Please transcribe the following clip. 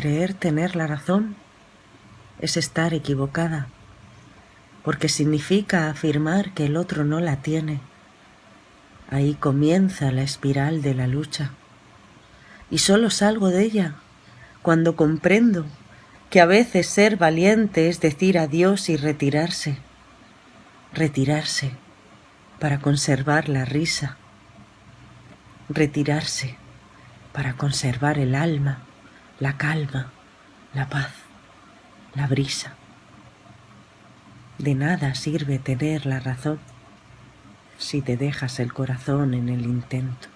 Creer tener la razón es estar equivocada, porque significa afirmar que el otro no la tiene. Ahí comienza la espiral de la lucha. Y solo salgo de ella cuando comprendo que a veces ser valiente es decir adiós y retirarse. Retirarse para conservar la risa. Retirarse para conservar el alma, la calma, la paz, la brisa. De nada sirve tener la razón si te dejas el corazón en el intento.